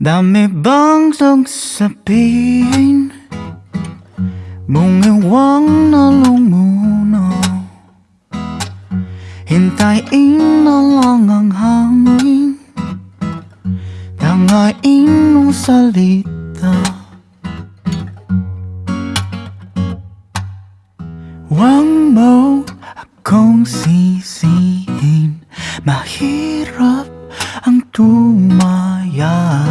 Dami bang sasabihin? Mong iwang nalong muna Hintayin na lang ang hangin. Tangain mong salita. Huwag mo akong sisihin. Mahirap ang tumaya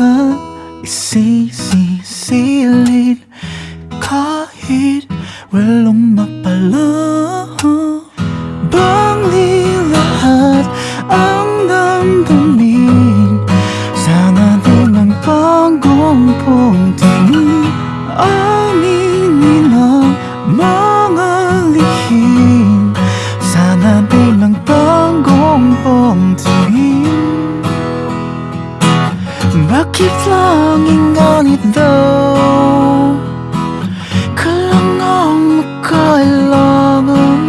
ka isisisilid. Kahit walong mapala Bang di lahat ang damdamin Sana di man pagong puntingin Aminin ang mga lihim. Sana di man pagong puntingin din ang bagong tingin Bakit laging ganito? Kailangan makailangan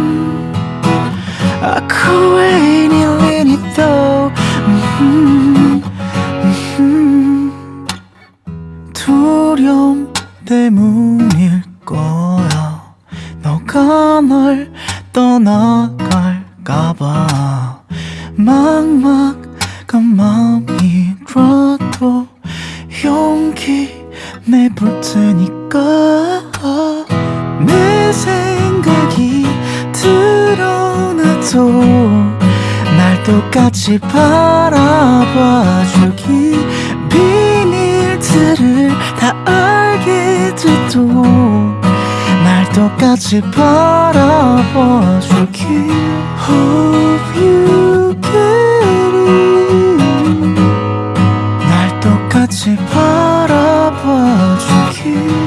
Ako ay nililito Mhm, mhm. 두려움 때문일 거야 너가 널 떠나갈까봐 막막한 마음이 들어도 볼 테니까. 내 생각이 드러나도 날 똑같이 바라봐 주기. 비밀들을 다 알게 돼도 날 똑같이 바라봐 주기. Hope you get it. 날 똑같이 바라봐 you.